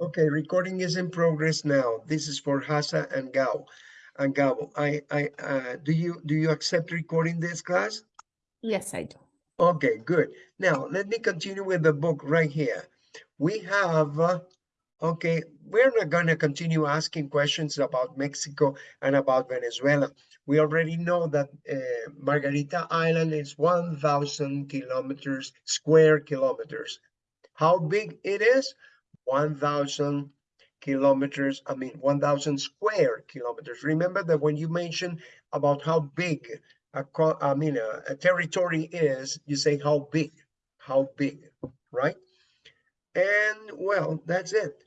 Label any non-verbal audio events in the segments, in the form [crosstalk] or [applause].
Okay, recording is in progress now. This is for Hasa and Gao. And Gao, I, I, uh, do you, do you accept recording this class? Yes, I do. Okay, good. Now, let me continue with the book right here. We have, uh, okay, we're not gonna continue asking questions about Mexico and about Venezuela. We already know that uh, Margarita Island is 1,000 kilometers, square kilometers. How big it is? 1,000 kilometers, I mean, 1,000 square kilometers. Remember that when you mention about how big a, I mean, a, a territory is, you say how big, how big, right? And well, that's it.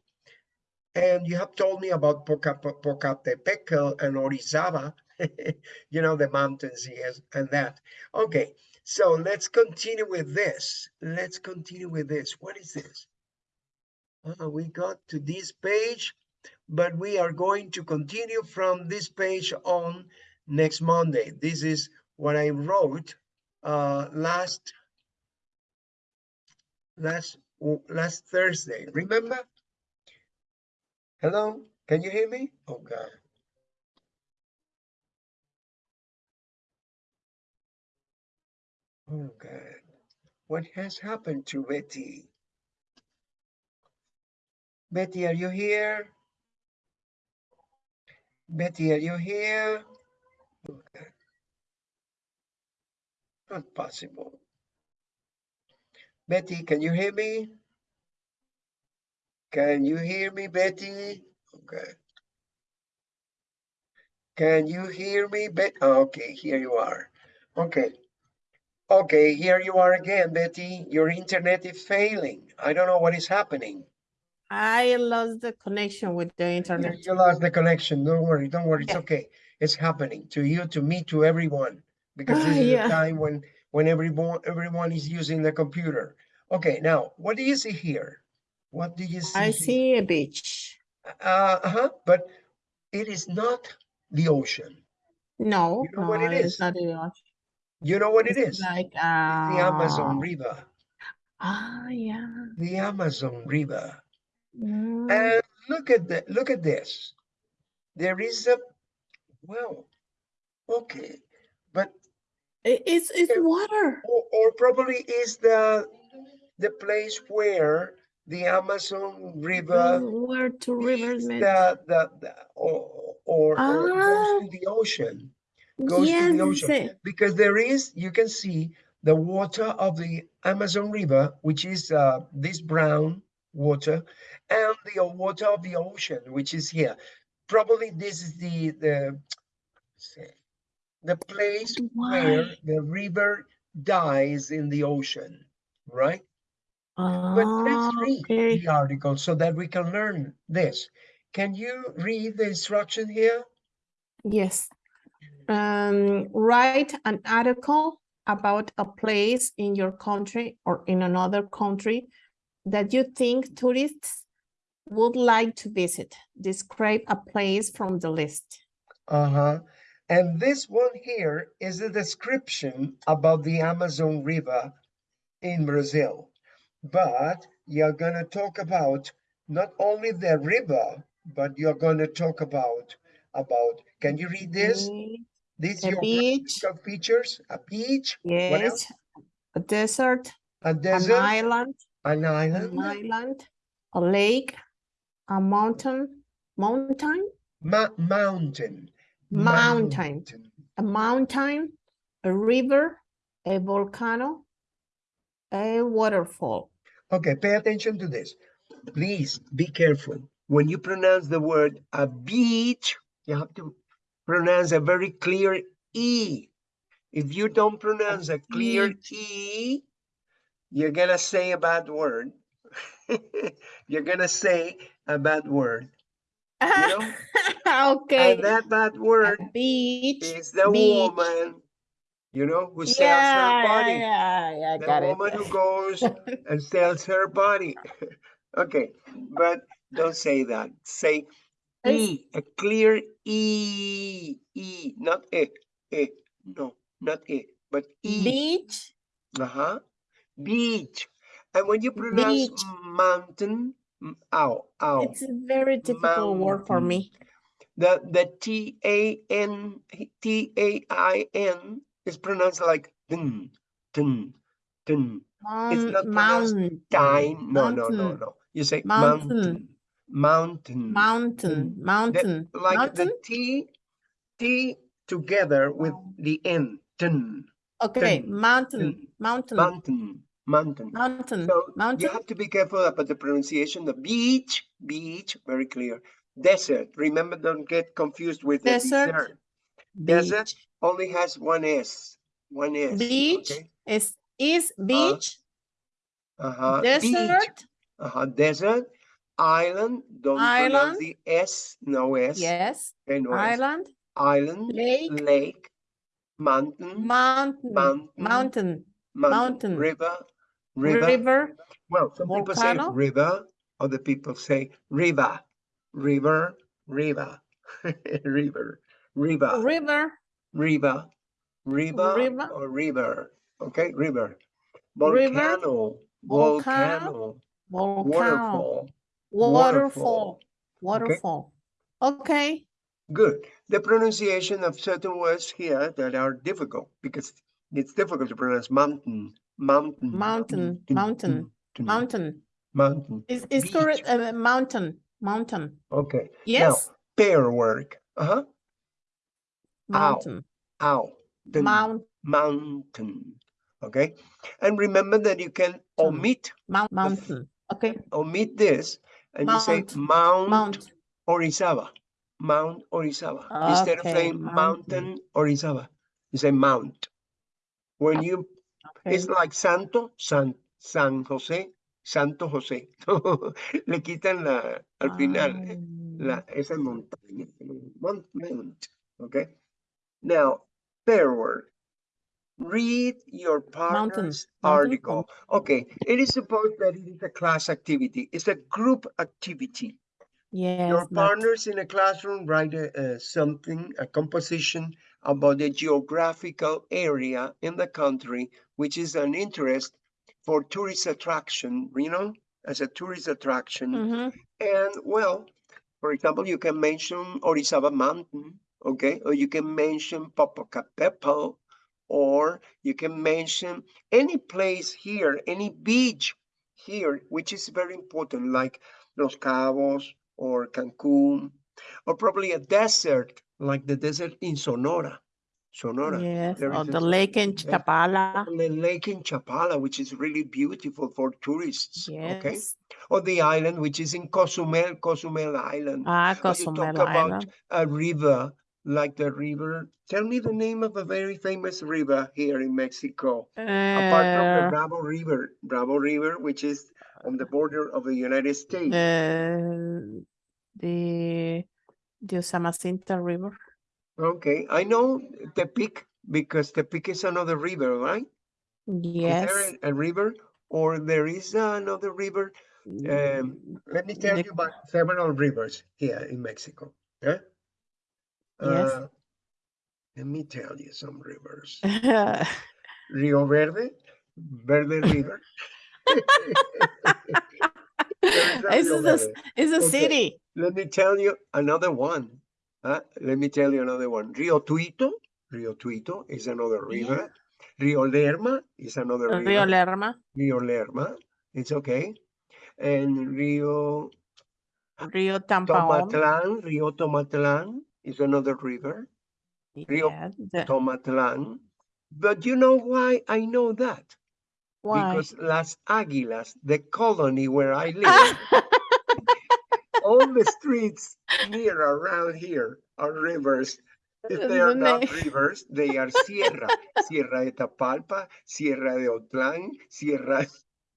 And you have told me about Poca, Pocatepec and Orizaba, [laughs] you know, the mountains yes, and that. Okay, so let's continue with this. Let's continue with this. What is this? Uh, we got to this page, but we are going to continue from this page on next Monday. This is what I wrote uh, last last last Thursday. Remember? Hello, can you hear me? Oh God. Oh God. What has happened to Betty? Betty, are you here? Betty, are you here? Okay. Not possible. Betty, can you hear me? Can you hear me, Betty? Okay. Can you hear me, Betty? Oh, okay, here you are. Okay. Okay, here you are again, Betty. Your internet is failing. I don't know what is happening. I lost the connection with the internet. You lost the connection. Don't worry. Don't worry. It's Yeah. okay. It's happening to you, to me, to everyone, because this [laughs] is yeah. the time when when everyone everyone is using the computer. Okay, now what do you see here? What do you see? I here? see a beach. Uh huh. But it is not the ocean. No, You know no, what it's not the ocean. You know what it It's is? like It's the Amazon uh, River. ah, yeah. The Amazon River. Mm, And look at the look at this. There is a well, okay, but it's it's water. or, or probably is the the place where the Amazon River Where two rivers meet. the, the, the or, or, or goes Ah, to the ocean, goes to yes, the ocean. Because there is, you can see the water of the Amazon River, which is uh, this brown water, and the water of the ocean, which is here. Probably this is the, the, the place where the river dies in the ocean, right? But Ah, let's read okay. the article so that we can learn this. Can you read the instruction here? Yes. Um, write an article about a place in your country or in another country that you think tourists would like to visit. Describe a place from the list. Uh-huh. And this one here is a description about the Amazon River in Brazil. But you're gonna talk about not only the river, but you're gonna talk about about, can you read this? This A beach, geographical features, a beach, yes, a desert, A an desert, island, an island. an island, island, a lake, a mountain, mountain, ma- mountain. Mountain. a mountain, a river, a volcano, a waterfall. Okay, pay attention to this. Please be careful. When you pronounce the word a beach, you have to pronounce a very clear E. If you don't pronounce a clear. E, you're gonna say a bad word. [laughs] you're gonna say a bad word. You know? [laughs] okay. And that bad A word beach. is the beach. woman, you know, who sells Yeah, her body. yeah, yeah, I the woman it. who goes [laughs] and sells her body. [laughs] okay, but don't say that. Say E, a clear E, E, not E, E. No, not E, but E. Beach, Uh-huh. Beach. And when you pronounce Beach. mountain, Ow, ow. It's a very difficult word for me. The the T A N T A I N is pronounced like dun, dun, dun. Moun- not pronounced mountain, Dine. No, no, no, no. You say Mountain. mountain. Mountain. Mountain, The- like mountain. the T T together with the N. Dun, Okay, dun, mountain, dun. mountain, mountain. Mountain. mountain, So you have to be careful about the pronunciation. The beach, beach, very clear. Desert. Remember, don't get confused with the Desert, desert. Desert only has one S. One S. beach Okay. is is beach, Uh-huh. Beach. desert, Uh-huh. Desert. Island. Don't pronounce Island. the S. No S. yes, Okay, no S. island, Island. lake, Lake. Mountain. mountain, Mountain. mountain, mountain, mountain. River. River. river, Well, some people say river, other people say river, [laughs] river, river, river, river, river, river, river, River. or river. Okay, river. Volcano, volcano, volcano, volcano, waterfall. waterfall, waterfall. waterfall. Okay, Good. The pronunciation of certain words here that are difficult because it's difficult to pronounce mountain, mountain, Mountain, mountain, dun, dun, mountain. mountain. Is is correct? Uh, mountain, mountain. Okay. Yes, Pair work. Uh-huh. mountain, Ow. Dun, mount, mountain. Okay. And remember that you can omit mount, mountain. Okay, omit this and you say Mount, Mount, mount. Orizaba. Mount Orizaba. Instead of Okay, saying mountain. mountain Orizaba, you say mount. When you Okay. it's like Santo, San, San José, Santo José. [laughs] Le quitan la al final eh, la Ah, esa montaña. Mount. Okay. Now, pair word. Read your partner's mountain, article. Okay, it is supposed that it is a class activity. It's a group activity. Yes, Your partners in a classroom write a, uh, something, a composition about the geographical area in the country, which is an interest for tourist attraction, you know, as a tourist attraction. mhm, And well, for example, you can mention Orizaba Mountain, okay, or you can mention Popocatépetl, or you can mention any place here, any beach here, which is very important, like Los Cabos or Cancun, or probably a desert, like the desert in Sonora. Sonora. yes, there or the lake in Chapala. the lake in Chapala, which is really beautiful for tourists, okay? Yes. or the island which is in Cozumel, Cozumel Island. Ah, Or you Cozumel talk about a river, like the river. Tell me the name of a very famous river here in Mexico, apart from the Uh, Bravo River, Bravo River, which is on the border of the United States. uh, the the Usumacinta River. Okay, I know Tepic because Tepic is another river, right? Is Yes. there a, a river or there is another river? Um, let me tell The- you about several rivers here in Mexico. Yeah. Yes. Uh, let me tell you some rivers. [laughs] Rio Verde, Verde River. [laughs] There is a This is a, it's a Okay. city. Let me tell you another one. huh? Let me tell you another one. Rio Tuito, Rio Tuito is another Yeah. river. Rio Lerma is another river. Rio. Lerma, Rio Lerma, it's okay. And Rio Rio Tampaón. Tomatlan, Rio Tomatlan is another river. Rio Yeah, the- Tomatlan. But you know why I know that? Why? Because Las Águilas, the colony where I live, [laughs] all the streets near around here are rivers. If they are not rivers, they are Sierra. Sierra de Tapalpa, Sierra de Autlán, Sierra.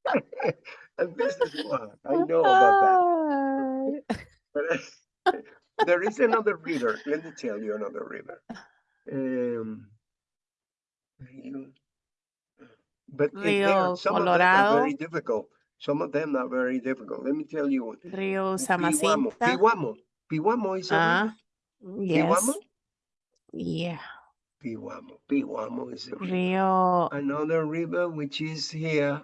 [laughs] and this is why I know about that. [laughs] But there is another river. Let me tell you another river. Um, but it- they are- Rio some of them are very difficult. Some of them are very difficult. Let me tell you. one. Rio Pihuamo. Usumacinta. Pihuamo. Pihuamo is a river. Ah, yes. Pihuamo. Yeah. Pihuamo. Pihuamo is a river. Rio Another river which is here.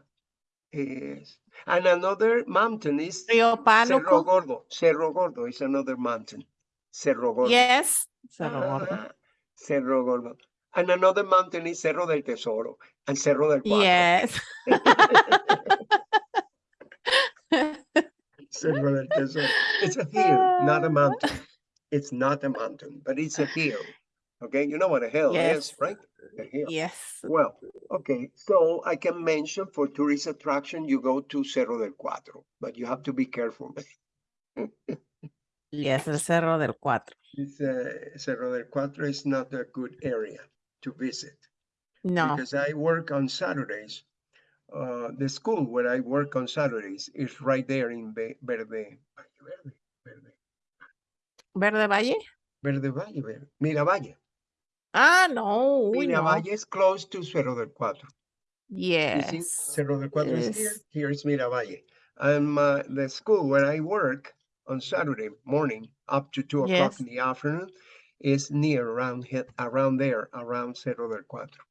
Yes. And another mountain is Río Cerro Gordo. Cerro Gordo is another mountain. Cerro Gordo. Yes. Cerro Gordo. Ah, Cerro Gordo. And another mountain is Cerro del Tesoro and Cerro del Cuatro. Yes. [laughs] Cerro del Tesoro. It's a hill, not a mountain. It's not a mountain, but it's a hill. Okay, you know what a hill Yes. is, right? A hill. Yes. Well, okay, so I can mention for tourist attraction, you go to Cerro del Cuatro, but you have to be careful. [laughs] Yes, el Cerro del Cuatro. It's, uh, Cerro del Cuatro is not a good area to visit. No. because I work on Saturdays. Uh, the school where I work on Saturdays is right there in Ve- Verde, Verde, Verde, ¿Verde Valle? Verde Valle, Verde, Miravalle. Ah, no. uy, no. Miravalle is close to Cerro del Cuatro. You see, Yes. Cerro del Cuatro is here, Yes. here is Miravalle. And my, the school where I work on Saturday morning up to two o'clock Yes. in the afternoon is near around here, around there, around Cerro del Cuatro.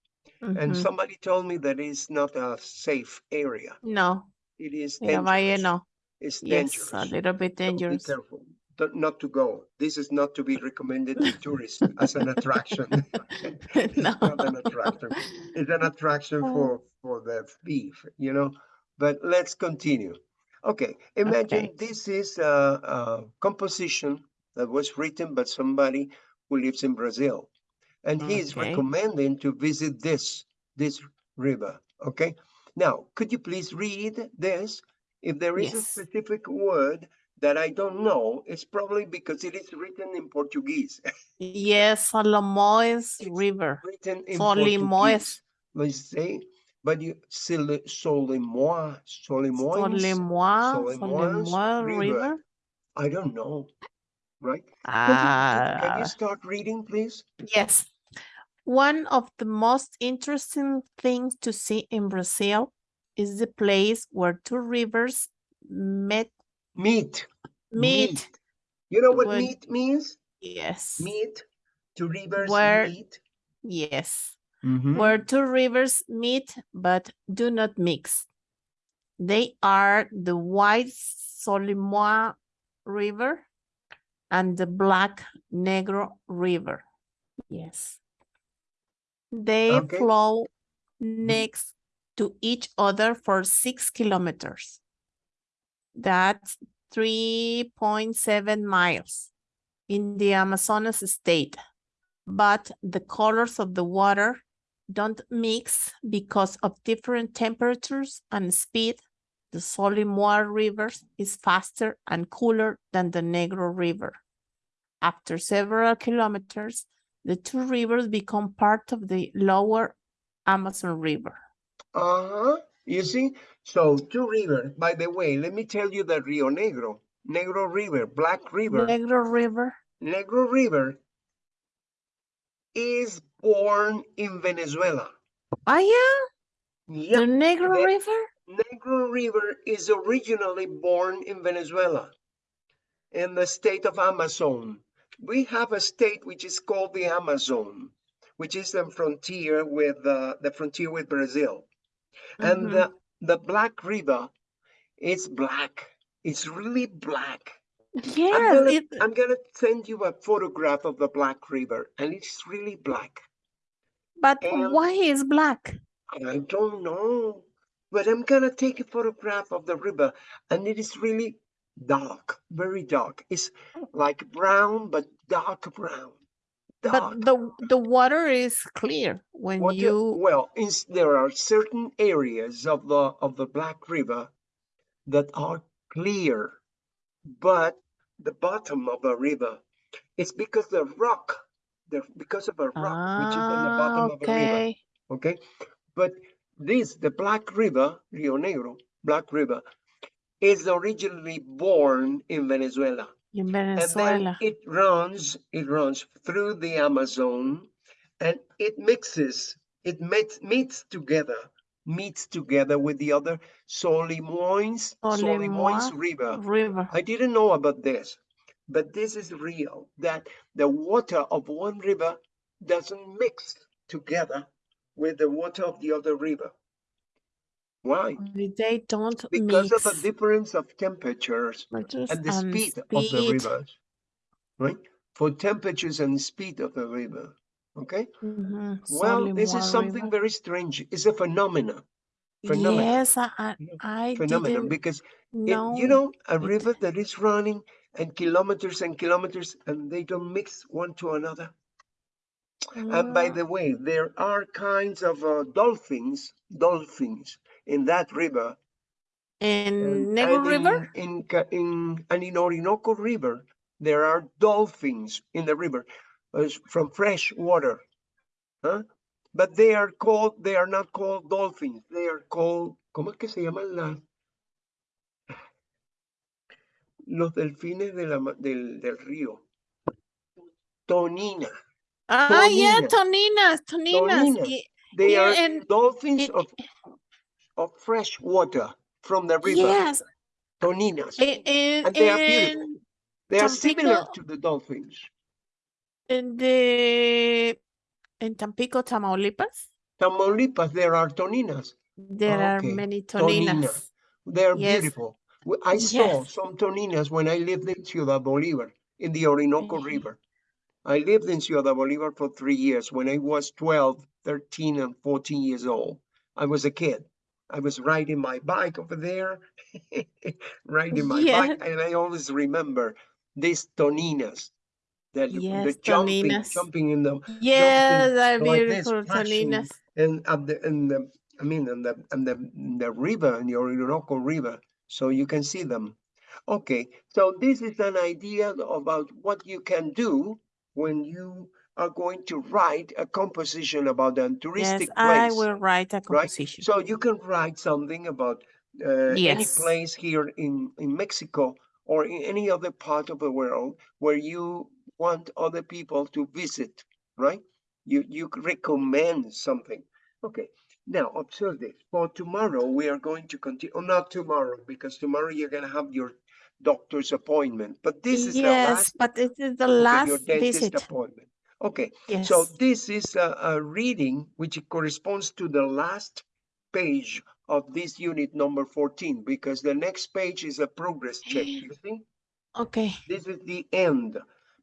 And Mhm. somebody told me that it's not a safe area. No, It is Miravalle dangerous. no. It's Yes, dangerous. a little bit so Be dangerous. careful th- not to go. This is not to be recommended to tourists [laughs] as an attraction. [laughs] It's No. not an attraction. It's an attraction Oh. for, for the thief, you know? But let's continue. Okay, imagine Okay. this is a, a composition that was written by somebody who lives in Brazil. And he is recommending to visit this, this river, okay? Now, could you please read this? If there is a specific word that I don't know, it's probably because it is written in Portuguese. [laughs] Yes, Solimões River. written in Solimões. Portuguese. Let's say, but you Soli- Solimois, Solimões, Solimões Solimões River. River. I don't know, right? Can you, can Ah, you start reading, please? yes. One of the most interesting things to see in Brazil is the place where two rivers met Meet. meet. You know what Would- meet means? Yes. Meet. Two rivers Where- meet. Yes. Mhm. where two rivers meet but do not mix. They are the White Solimoa River and the Black Negro River. Yes. They Okay. flow mm-hmm. next to each other for six kilometers. That's 3.7 miles in the Amazonas state. But the colors of the water don't mix because of different temperatures and speed. The Solimoa River is faster and cooler than the Negro River. After several kilometers, the two rivers become part of the lower Amazon River. Uh-huh. You see? So two rivers. By the way, let me tell you that Rio Negro, Negro River, Black River, Negro River. Negro River is born in Venezuela. Ah, yeah, Yeah, the Negro the- River. Negro River is originally born in Venezuela, in the state of Amazon. We have a state which is called the Amazon, which is the frontier with uh, the frontier with Brazil. And Mhm. the, the Black River is black. It's really black. I'm gonna, it, I'm gonna send you a photograph of the Black River, and it's really black. but and- why is black? I don't know, but I'm gonna take a photograph of the river, and it is really dark, very dark. It's like brown, but dark brown. Dark. But the the water is clear when What you- well, is there are certain areas of the of the Black River that are clear, but the bottom of the river, it's because the rock, the because of a rock which is in the Ah, bottom of the river. okay. okay? But this, the Black River, Rio Negro, Black River, is originally born in Venezuela. In And then it runs, it runs through the Amazon and it mixes, it meets, meets together, meets together with the other Solimoins, Solimoins River. River. I didn't know about this, but this is real, that the water of one river doesn't mix together with the water of the other river. Why? They don't Because mix. of the difference of temperatures temperatures and the speed of the rivers, right? For temperatures and speed of the river, okay? Mhm, Well, Solid this is something River. very strange. It's a phenomenon, phenomenon. Yes, I, I, phenomenon because it, you know a it. river that is running and kilometers and kilometers and they don't mix one to another. And by Mm, the way, there are kinds of uh, dolphins, dolphins in that river In Negro and River? in, in, in, and in Orinoco River, there are dolphins in the river uh, from fresh water. Huh? But they are called, they are not called dolphins. They are called, ¿cómo es que se llaman la, los delfines de la, del, del río? Tonina. Ah, yeah, Tonina. Toninas, Toninas. They Here are dolphins in- of, of fresh water from the river. Yes, Toninas. in, in, And they are beautiful. They are similar to the dolphins. in the, in Tampico, Tamaulipas, Tamaulipas, there are toninas. there are Okay, many Tonina. Toninas. They're Yes. beautiful. I saw Yes. some toninas when I lived in Ciudad Bolivar in the Orinoco Mhm. River. I lived in Ciudad Bolivar for three years when I was 12, 13, and 14 years old. I was a kid. I was riding my bike over there, [laughs] riding my Yeah. bike, and I always remember these toninas. That the Yes, jumping, Toninas. jumping in the Yes, they're like this, beautiful flashing Toninas. and at the and the I mean and the and the the river in the Orinoco River, so you can see them. Okay, so this is an idea about what you can do when you are going to write a composition about a Yes, touristic I place. will write a right? composition. So you can write something about uh, any place here in, in Mexico or in any other part of the world where you want other people to visit, right? You you recommend something. Okay. Now observe this. For tomorrow we are going to continue. Oh, not tomorrow because tomorrow you're gonna have your doctor's appointment. But this is the Yes, last but it is the last visit. appointment. Okay. Yes. So this is a, a reading which corresponds to the last page of this unit number 14 because the next page is a progress check. You see, Okay. this is the end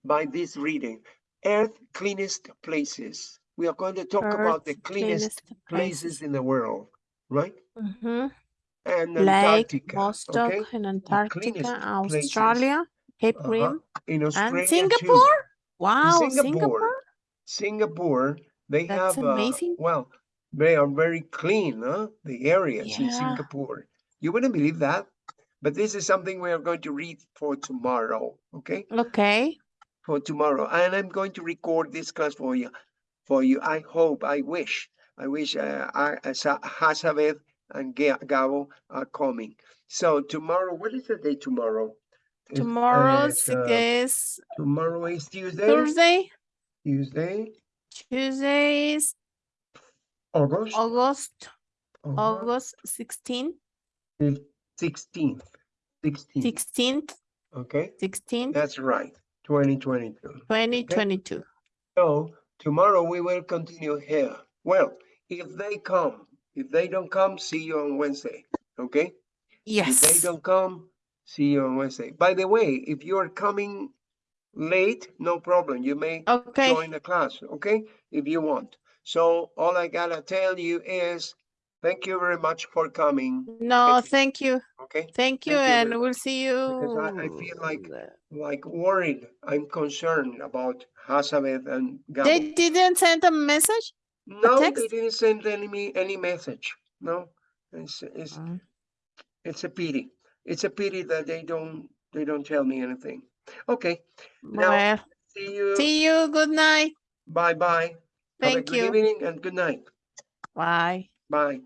by this reading. Earth cleanest places. We are going to talk about the Earth's cleanest places in the world, right? Mhm. And Lake Antarctica, Vostok okay? in Antarctica, cleanest places. Australia, Cape Uh-huh. In Australia and too. Singapore. Wow, Singapore, Singapore. Singapore, they That's have, uh, amazing. well, they are very clean, huh? The areas in Yeah. Singapore. You wouldn't believe that, but this is something we are going to read for tomorrow, okay? Okay. For tomorrow, and I'm going to record this class for you. For you, I hope, I wish, I wish uh, I, uh, Sa- Hazabeth and Ga- Gabo are coming. So tomorrow, what is the day tomorrow? It's, uh, Tomorrow's it's, uh, is tomorrow is Tuesday. Thursday. Tuesday, Tuesday is August. August, August 16th, 16th. 16th. 16th, Okay, 16th, that's right. 2022. 2022. So tomorrow we will continue here. Well, if they come, if they don't come, see you on Wednesday. Okay? Yes. If they Yes. don't come, see you on Wednesday. By the way, if you are coming late, no problem. You may Okay. join the class, okay? If you want. So all I gotta tell you is thank you very much for coming, No, thank you. okay? Thank you, Thank you and much, we'll see you. Because I, I feel like like worried. I'm concerned about Hazabeth and Gabo. They didn't send a message? No, they didn't send any me any message. No, it's it's Mm. it's a pity. It's a pity that they don't they don't tell me anything. Okay, Now- Well, see you. see you. Good night. Bye bye. Thank good you. evening and good night. Bye. Bye.